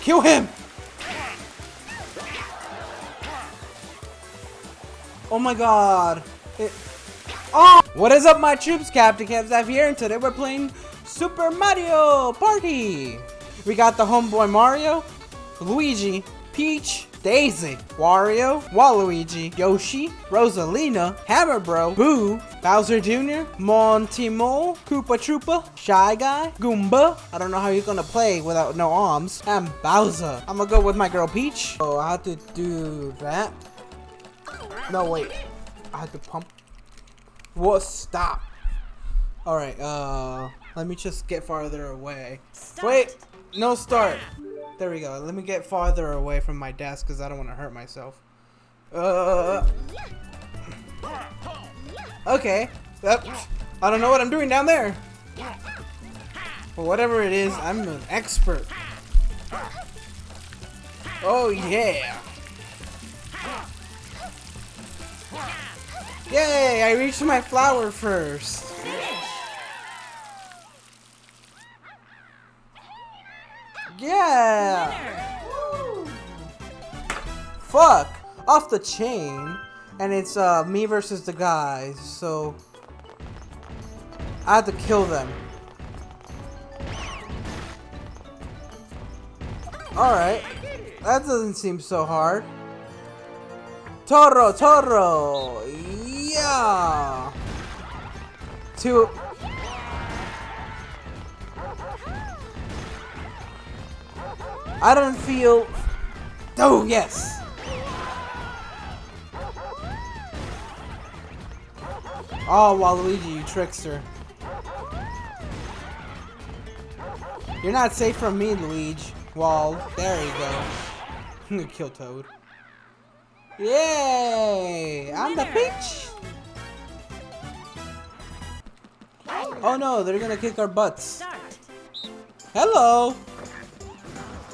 Kill him! Oh my god. It oh! What is up my troops? Captain Kevzav here and today we're playing Super Mario Party! We got the homeboy Mario, Luigi, Peach, Daisy, Wario, Waluigi, Yoshi, Rosalina, Hammer Bro, Boo, Bowser Jr., Monty Mole, Koopa Troopa, Shy Guy, Goomba. I don't know how you're gonna play without no arms. And Bowser. I'm gonna go with my girl Peach. Oh, I have to do that. No, wait. I have to pump. What? Stop. Alright, uh, let me just get farther away. Start. Wait, no start. There we go. Let me get farther away from my desk because I don't want to hurt myself. Uh. Okay. Yep. I don't know what I'm doing down there. But whatever it is, I'm an expert. Oh yeah. Yay! I reached my flower first. Yeah. Fuck! Off the chain. And it's uh, me versus the guys, so... I have to kill them. Alright. That doesn't seem so hard. Toro, Toro! Yeah! Two... I don't feel... Oh, yes! Oh, Waluigi, you trickster. You're not safe from me, Luigi. Wall. There you go. I'm gonna kill Toad. Yay! I'm the peach! Oh no, they're gonna kick our butts. Hello!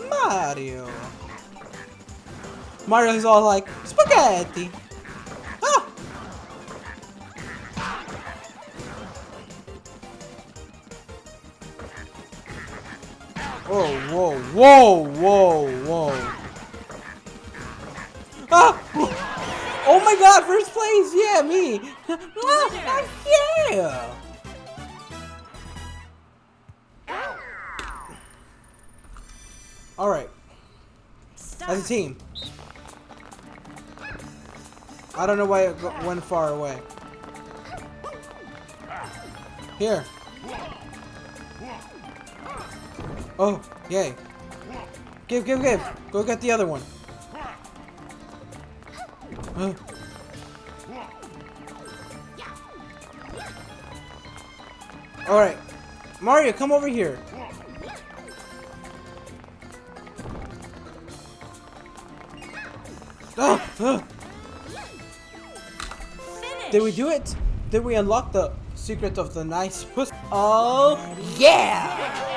Mario! Mario's all like, spaghetti! Whoa, whoa, whoa. Ah! Oh my god, first place! Yeah, me! Ah, yeah! Alright, as a team. I don't know why it went far away. Here. Oh, yay. Give, give, give. Go get the other one. Uh. Alright. Mario, come over here. Ah, ah. Did we do it? Did we unlock the secret of the nice puss? Oh, yeah!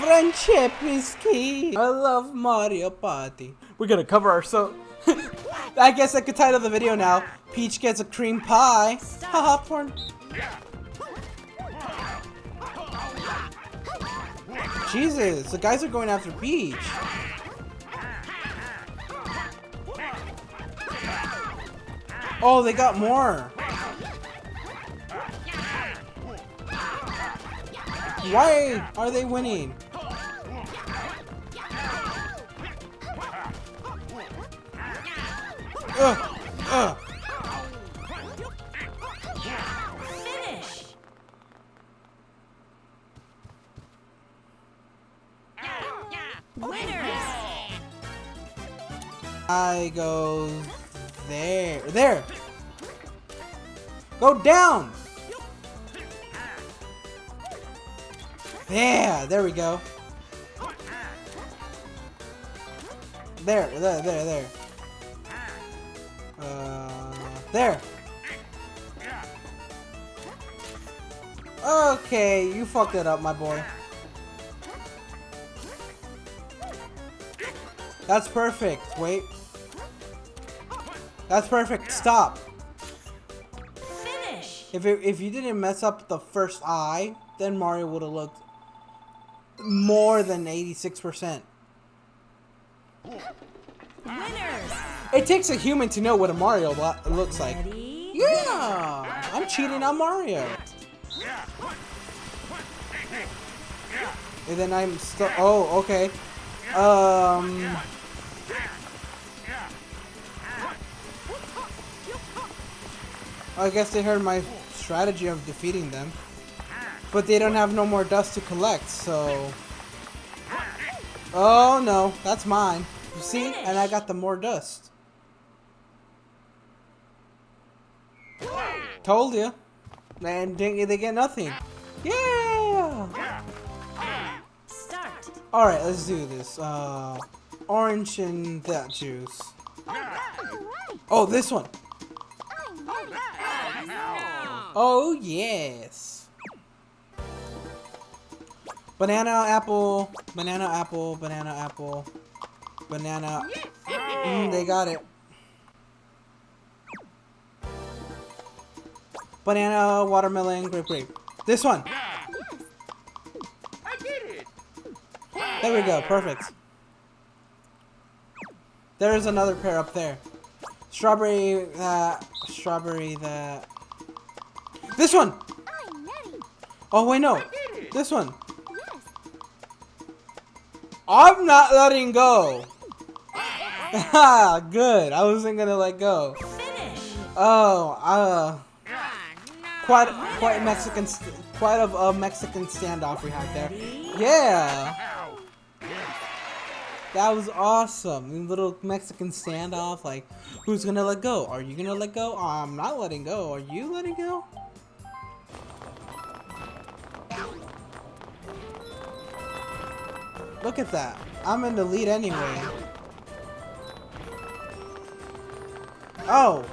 Friendship is key. I love Mario Party. We're gonna cover ourselves. I guess I could title the video now. Peach gets a cream pie. Haha, porn. Jesus, the guys are going after Peach. Oh, they got more. Why are they winning? Winners. I go there. There. Go down. Yeah, there we go. There, there, there, there. There. Okay, you fucked it up, my boy. That's perfect. Wait. That's perfect. Stop. Finish. If it, if you didn't mess up the first eye, then Mario would have looked more than 86%. Winners. It takes a human to know what a Mario lo- looks like. Yeah! I'm cheating on Mario. And then I'm still. Oh, okay. Um. I guess they heard my strategy of defeating them. But they don't have no more dust to collect, so. Oh no, that's mine. You see? And I got the more dust. Told you. And they they get nothing. Yeah! Start. Alright, let's do this. Uh, orange and that juice. Oh, this one. Oh, yes. Banana, apple, banana, apple, banana, apple, banana. Mm, they got it. Banana, watermelon, grape, grape. This one. There we go, perfect. There is another pair up there. Strawberry that, strawberry that. This one! Oh wait, no. This one. I'm not letting go. Good. I wasn't gonna let go. Finish. Oh, uh, quite, quite Mexican, st- quite a, a Mexican standoff we had there. Yeah. That was awesome. Little Mexican standoff. Like, who's gonna let go? Are you gonna let go? I'm not letting go. Are you letting go? Look at that. I'm in the lead anyway. Oh.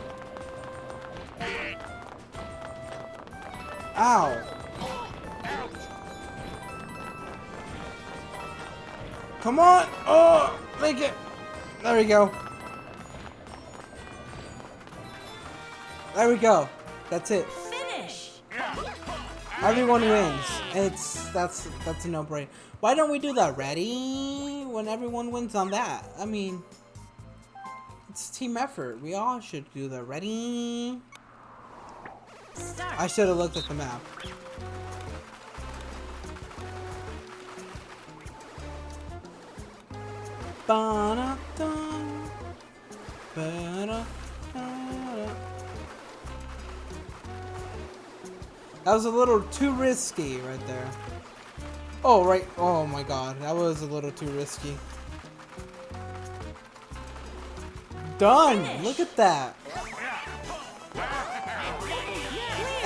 Ow. Come on! Oh, make it! There we go. There we go. That's it. Finish. Everyone wins. It's that's that's a no-brainer. Why don't we do that? Ready? When everyone wins on that. I mean, it's team effort. We all should do that. Ready? Start. I should have looked at the map. Ba-da-dum. Ba-da-da-da. That was a little too risky right there. Oh, right. Oh my god. That was a little too risky. Done! Look at that!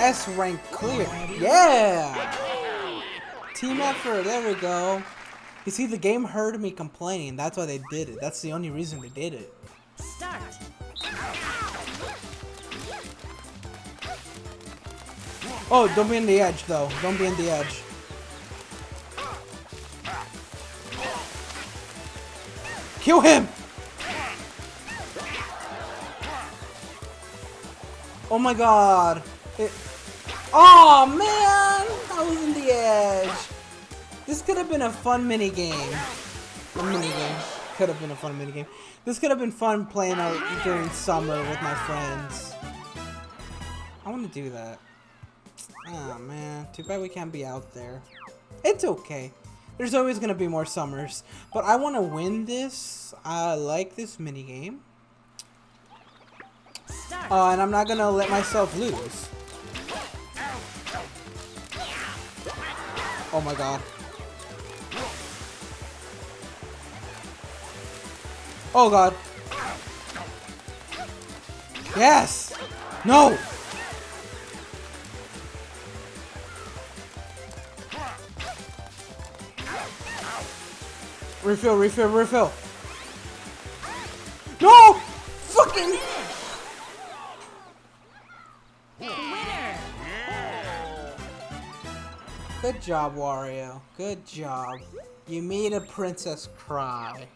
S rank clear. Yeah! Team effort, there we go. You see, the game heard me complaining. That's why they did it. That's the only reason they did it. Start. Oh, don't be in the edge, though. Don't be in the edge. Kill him! Oh my god. It... Oh man! I was in the edge. This could have been a fun mini game. A mini game. Could have been a fun mini game. This could have been fun playing out during summer with my friends. I want to do that. Oh man, too bad we can't be out there. It's okay. There's always gonna be more summers. But I want to win this. I like this mini game. Start. Uh, and I'm not gonna let myself lose. Oh my god. Oh god. Yes! No! Refill, refill, refill. No! Fucking... Good job, Wario. Good job. You made a princess cry.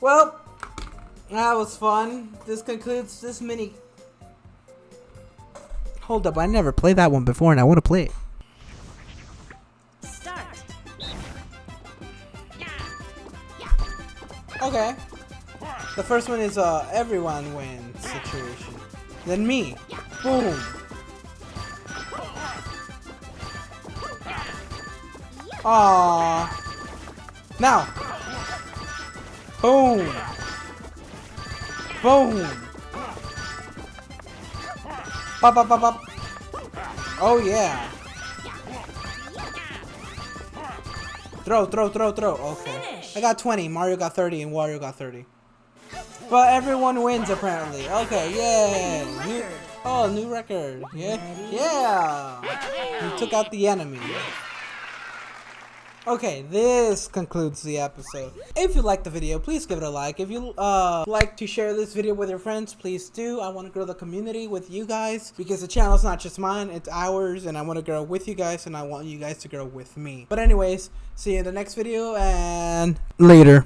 Well, that was fun. This concludes this mini. Hold up, I never played that one before and I want to play it. Start. Okay. The first one is a everyone wins situation. Then me. Boom. Aww. Now. Boom. Boom. Pop, pop, pop, pop. Oh, yeah. Throw, throw, throw, throw. Okay. I got 20. Mario got 30 and Wario got 30. But everyone wins apparently. Okay, yeah. New, oh, new record. Yeah. Yeah. We took out the enemy. Okay, this concludes the episode. If you liked the video, please give it a like. If you uh like to share this video with your friends, please do. I want to grow the community with you guys because the channel is not just mine, it's ours and I want to grow with you guys and I want you guys to grow with me. But anyways, see you in the next video and later.